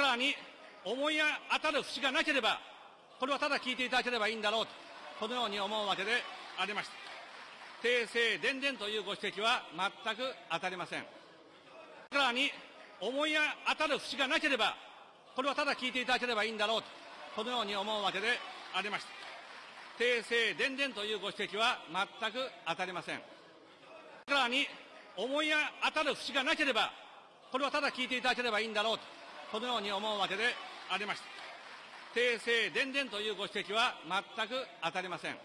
からに思い当たる節がなければ、これはただ聞いていただければいいんだろうと、このように思うわけでありました。訂正伝々というご指摘は全く当たりません。さらに思い当たる節がなければ、これはただ聞いていただければいいんだろうと、このように思うわけでありました。訂正伝々というご指摘は全く当たりません。さらに思い当たる節がなければ、これはただ聞いていただければいいんだろうと、このように思うわけでありました。訂正伝々というご指摘は全く当たりません。